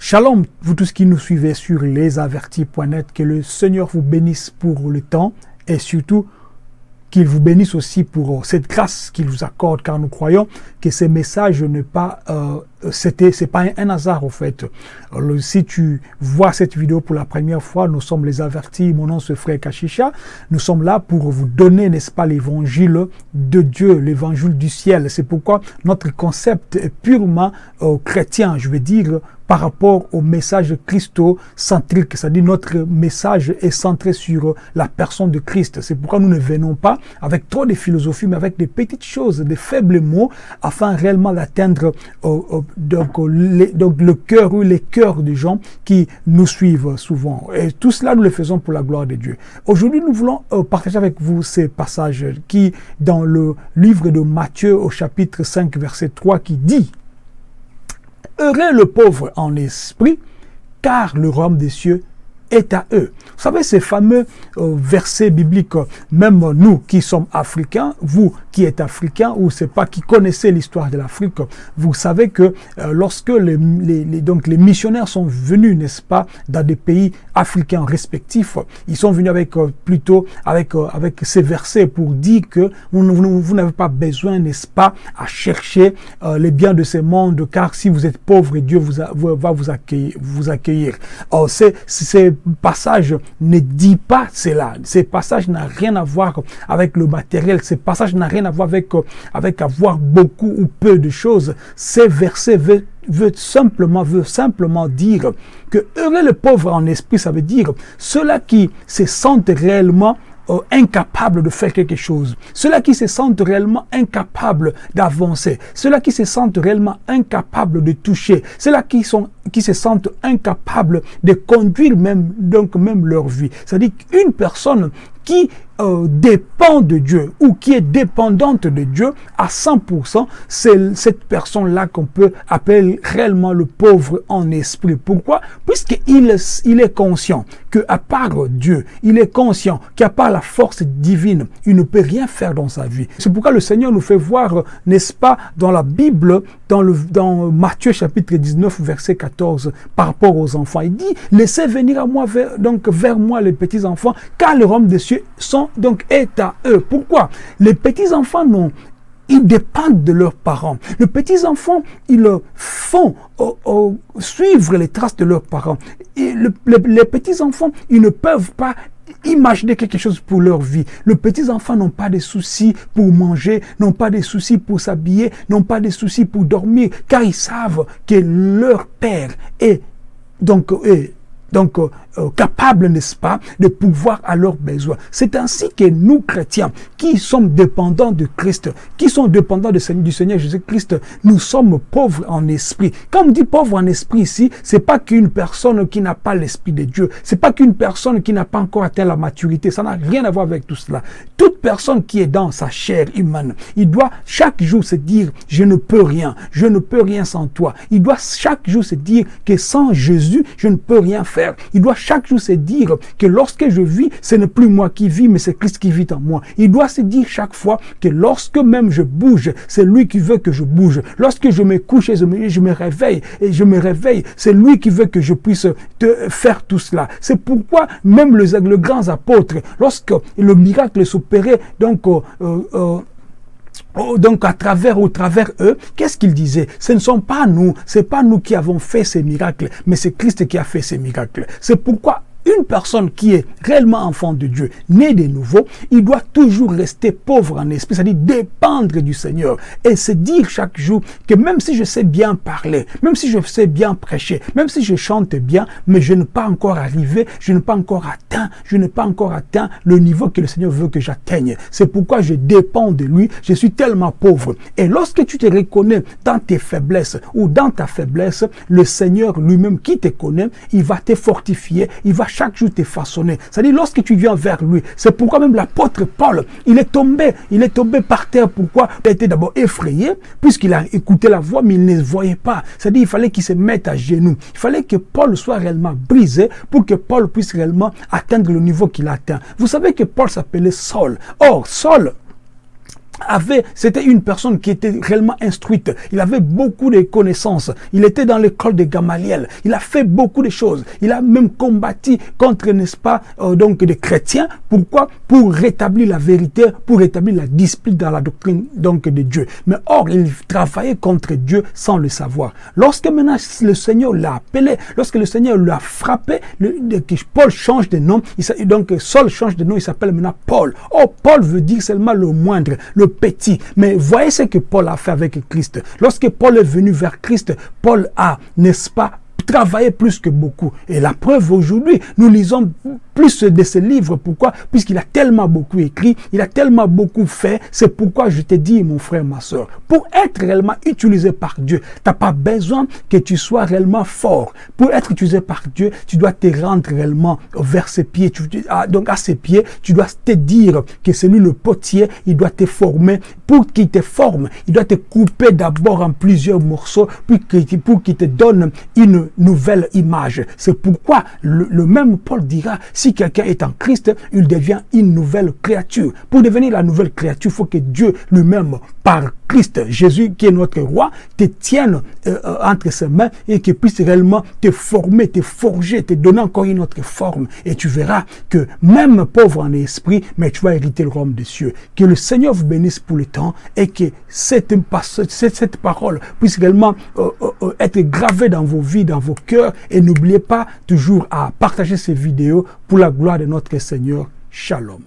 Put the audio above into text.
Shalom, vous tous qui nous suivez sur lesavertis.net, que le Seigneur vous bénisse pour le temps et surtout qu'il vous bénisse aussi pour cette grâce qu'il vous accorde, car nous croyons que ces messages ne pas, euh, c'était, c'est pas un, hasard au fait. Si tu vois cette vidéo pour la première fois, nous sommes les avertis, mon nom c'est Frère Kachicha, nous sommes là pour vous donner, n'est-ce pas, l'évangile de Dieu, l'évangile du ciel. C'est pourquoi notre concept est purement euh, chrétien, je veux dire, par rapport au message christocentrique, c'est-à-dire notre message est centré sur la personne de Christ. C'est pourquoi nous ne venons pas avec trop de philosophie, mais avec des petites choses, des faibles mots, afin réellement d'atteindre euh, euh, donc, le cœur ou les cœurs des gens qui nous suivent souvent. Et tout cela, nous le faisons pour la gloire de Dieu. Aujourd'hui, nous voulons euh, partager avec vous ces passages qui, dans le livre de Matthieu au chapitre 5, verset 3, qui dit Heureux le pauvre en esprit, car le royaume des cieux est à eux. Vous savez, ces fameux euh, versets bibliques, même nous qui sommes africains, vous qui êtes africains, ou c'est pas qui connaissez l'histoire de l'Afrique, vous savez que euh, lorsque les, les, donc les missionnaires sont venus, n'est-ce pas, dans des pays africains respectifs, ils sont venus avec euh, plutôt avec avec ces versets pour dire que vous, n'avez pas besoin, n'est-ce pas, à chercher les biens de ce monde, car si vous êtes pauvre, Dieu vous, va vous accueillir. Vous accueillir. c'est passage ne dit pas cela. Ce passage n'a rien à voir avec le matériel. Ce passage n'a rien à voir avec, avec avoir beaucoup ou peu de choses. Ces versets veut, veut simplement, veut simplement dire que heureux le pauvre en esprit, ça veut dire ceux-là qui se sentent réellement euh, incapables de faire quelque chose, ceux-là qui se sentent réellement incapables d'avancer, ceux-là qui se sentent réellement incapables de toucher, ceux-là qui sont qui se sentent incapables de conduire même donc même leur vie. C'est-à-dire qu'une personne qui euh, dépend de Dieu ou qui est dépendante de Dieu à 100%, c'est cette personne-là qu'on peut appeler réellement le pauvre en esprit. Pourquoi? Puisqu'il il est conscient qu'à part Dieu, il est conscient qu'à part la force divine, il ne peut rien faire dans sa vie. C'est pourquoi le Seigneur nous fait voir, n'est-ce pas, dans la Bible, dans, le, dans Matthieu chapitre 19, verset 14, par rapport aux enfants. Il dit, laissez venir à moi, vers, donc vers moi les petits enfants, car le royaume des cieux sont, donc est à eux. Pourquoi Les petits enfants non, ils dépendent de leurs parents. Les petits-enfants, ils font suivre les traces de leurs parents. Et les petits-enfants, ils ne peuvent pas imaginer quelque chose pour leur vie. Les petits-enfants n'ont pas de soucis pour manger, n'ont pas de soucis pour s'habiller, n'ont pas de soucis pour dormir, car ils savent que leur père est donc est donc euh, euh, capables, n'est-ce pas, de pouvoir à leurs besoins. C'est ainsi que nous, chrétiens, qui sommes dépendants de Christ, qui sont dépendants du Seigneur Jésus-Christ, nous sommes pauvres en esprit. Quand on dit pauvre en esprit ici, c'est pas qu'une personne qui n'a pas l'esprit de Dieu, c'est pas qu'une personne qui n'a pas encore atteint la maturité, ça n'a rien à voir avec tout cela. Personne qui est dans sa chair humaine, il doit chaque jour se dire, je ne peux rien, je ne peux rien sans toi. Il doit chaque jour se dire que sans Jésus, je ne peux rien faire il doit chaque jour se dire que lorsque je vis, ce n'est plus moi qui vis, mais c'est Christ qui vit en moi. Il doit se dire chaque fois que lorsque même je bouge, c'est lui qui veut que je bouge. Lorsque je me couche et je me, je me réveille, et je me réveille, c'est lui qui veut que je puisse te faire tout cela. C'est pourquoi même les, le grands apôtres, lorsque le miracle s'opérait, donc, euh, euh, Oh, donc à travers au travers eux, qu'est-ce qu'ils disaient? Ce ne sont pas nous, c'est pas nous qui avons fait ces miracles, mais c'est Christ qui a fait ces miracles. C'est pourquoi une personne qui est réellement enfant de Dieu, né de nouveau, il doit toujours rester pauvre en esprit, c'est-à-dire dépendre du Seigneur et se dire chaque jour que même si je sais bien parler, même si je sais bien prêcher, même si je chante bien, mais je n'ai pas encore arrivé, je n'ai pas encore atteint, je n'ai pas encore atteint le niveau que le Seigneur veut que j'atteigne. C'est pourquoi je dépends de lui, je suis tellement pauvre. Et lorsque tu te reconnais dans tes faiblesses ou dans ta faiblesse, le Seigneur lui-même qui te connaît, il va te fortifier, il va chaque jour t'es façonné. C'est-à-dire, lorsque tu viens vers lui, c'est pourquoi même l'apôtre Paul, il est tombé, il est tombé par terre. Pourquoi? Il a été d'abord effrayé, puisqu'il a écouté la voix, mais il ne voyait pas. C'est-à-dire, il fallait qu'il se mette à genoux. Il fallait que Paul soit réellement brisé pour que Paul puisse réellement atteindre le niveau qu'il atteint. Vous savez que Paul s'appelait Saul. Or, Saul, avait, c'était une personne qui était réellement instruite. Il avait beaucoup de connaissances. Il était dans l'école de Gamaliel. Il a fait beaucoup de choses. Il a même combattu contre, n'est-ce pas, euh, donc des chrétiens. Pourquoi? Pour rétablir la vérité, pour rétablir la discipline dans la doctrine donc de Dieu. Mais or, il travaillait contre Dieu sans le savoir. Lorsque maintenant le Seigneur l'a appelé, lorsque le Seigneur l'a frappé, le, Paul change de nom. Il, donc Saul change de nom. Il s'appelle maintenant Paul. Oh, Paul veut dire seulement le moindre, le petit. Mais voyez ce que Paul a fait avec Christ. Lorsque Paul est venu vers Christ, Paul a, n'est-ce pas, travaillé plus que beaucoup. Et la preuve aujourd'hui, nous lisons plus de ses livres. Pourquoi? Puisqu'il a tellement beaucoup écrit, il a tellement beaucoup fait. C'est pourquoi je te dis, mon frère, ma soeur, pour être réellement utilisé par Dieu, tu n'as pas besoin que tu sois réellement fort. Pour être utilisé par Dieu, tu dois te rendre réellement vers ses pieds. Tu, ah, donc à ses pieds, tu dois te dire que c'est lui le potier, il doit te former. Pour qu'il te forme, il doit te couper d'abord en plusieurs morceaux pour qu'il te donne une nouvelle image. C'est pourquoi le, même Paul dira, si quelqu'un est en Christ, il devient une nouvelle créature. Pour devenir la nouvelle créature, il faut que Dieu lui-même, par Christ, Jésus qui est notre roi, te tienne euh, entre ses mains et qu'il puisse réellement te former, te forger, te donner encore une autre forme. Et tu verras que même pauvre en esprit, mais tu vas hériter le royaume des cieux. Que le Seigneur vous bénisse pour le temps et que cette, parole puisse réellement euh, être gravée dans vos vies, dans vos cœurs. Et n'oubliez pas toujours à partager ces vidéos pour la gloire de notre Seigneur. Shalom.